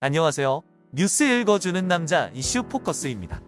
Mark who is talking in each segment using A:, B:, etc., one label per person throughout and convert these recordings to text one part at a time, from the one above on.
A: 안녕하세요. 뉴스 읽어주는 남자 이슈 포커스입니다.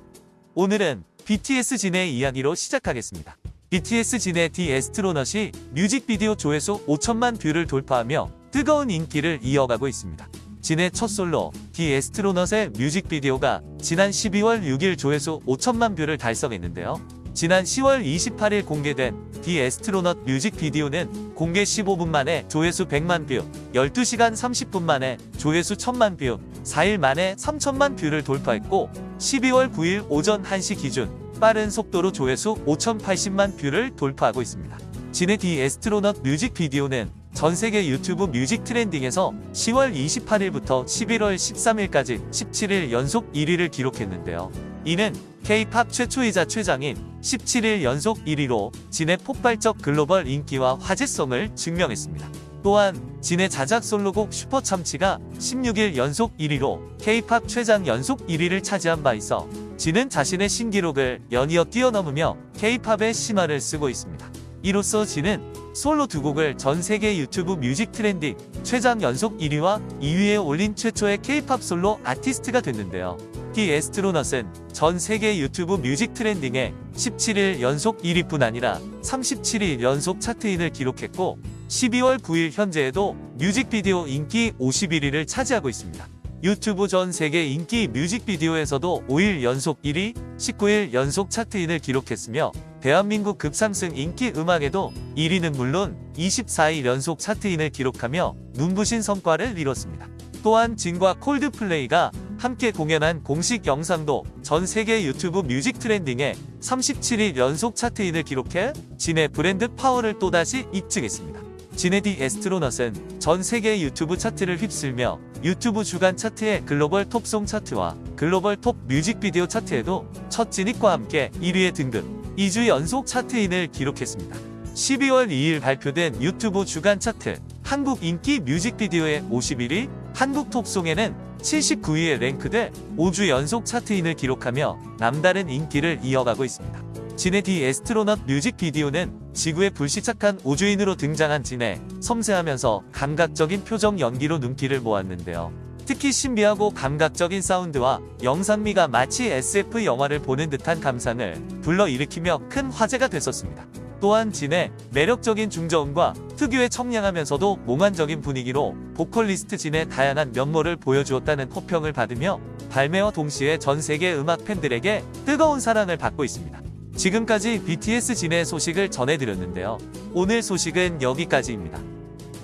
A: 오늘은 BTS 진의 이야기로 시작하겠습니다. BTS 진의 The Astronaut이 뮤직비디오 조회수 5천만 뷰를 돌파하며 뜨거운 인기를 이어가고 있습니다. 진의 첫 솔로 The Astronaut의 뮤직비디오가 지난 12월 6일 조회수 5천만 뷰를 달성했는데요. 지난 10월 28일 공개된 The Astronaut 뮤직비디오는 공개 15분 만에 조회수 100만 뷰, 12시간 30분 만에 조회수 1000만 뷰, 4일 만에 3000만 뷰를 돌파했고 12월 9일 오전 1시 기준 빠른 속도로 조회수 5080만 뷰를 돌파하고 있습니다. 진의 The Astronaut 뮤직비디오는 전 세계 유튜브 뮤직 trending에서 10월 28일부터 11월 13일까지 17일 연속 1위를 기록했는데요. 이는 K-팝 최초이자 최장인 17일 연속 1위로 진의 폭발적 글로벌 인기와 화제성을 증명했습니다. 또한 진의 자작 솔로곡 슈퍼참치가 16일 연속 1위로 K-팝 최장 연속 1위를 차지한 바 있어 진은 자신의 신기록을 연이어 뛰어넘으며 K-팝의 신화를 쓰고 있습니다. 이로써 진은 솔로 두 곡을 전 세계 유튜브 뮤직 trending 최장 연속 1위와 2위에 올린 최초의 K-팝 솔로 아티스트가 됐는데요. The Astronaut은 전 세계 유튜브 뮤직 trending에 17일 연속 1위뿐 아니라 37일 연속 차트인을 기록했고 12월 9일 현재에도 뮤직비디오 인기 51위를 차지하고 있습니다. 유튜브 전 세계 인기 뮤직비디오에서도 5일 연속 1위, 19일 연속 차트인을 기록했으며 대한민국 급상승 인기 음악에도 1위는 물론 24일 연속 차트인을 기록하며 눈부신 성과를 이뤘습니다. 또한 진과 콜드플레이가 함께 공연한 공식 영상도 전 세계 유튜브 뮤직 trending에 37일 연속 차트인을 기록해 진의 브랜드 파워를 또다시 입증했습니다. 지네디 에스트로넛은 전 세계 유튜브 차트를 휩쓸며 유튜브 주간 차트의 글로벌 톱송 차트와 글로벌 톱 뮤직비디오 차트에도 첫 진입과 함께 1위에 등극, 2주 연속 차트인을 기록했습니다. 12월 2일 발표된 유튜브 주간 차트 한국 인기 뮤직비디오의 51위, 한국 톱송에는 79위에 랭크돼 5주 연속 차트인을 기록하며 남다른 인기를 이어가고 있습니다. 진의 디 에스트로넛 뮤직비디오는 지구의 불시착한 우주인으로 등장한 진의 섬세하면서 감각적인 표정 연기로 눈길을 모았는데요. 특히 신비하고 감각적인 사운드와 영상미가 마치 SF 영화를 보는 듯한 감상을 불러일으키며 큰 화제가 됐었습니다. 또한 진의 매력적인 중저음과 특유의 청량하면서도 몽환적인 분위기로 보컬리스트 진의 다양한 면모를 보여주었다는 호평을 받으며 발매와 동시에 전 세계 음악 팬들에게 뜨거운 사랑을 받고 있습니다. 지금까지 BTS 진의 소식을 전해드렸는데요. 오늘 소식은 여기까지입니다.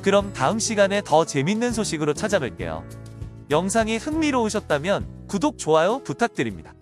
A: 그럼 다음 시간에 더 재밌는 소식으로 찾아뵐게요. 영상이 흥미로우셨다면 구독, 좋아요 부탁드립니다.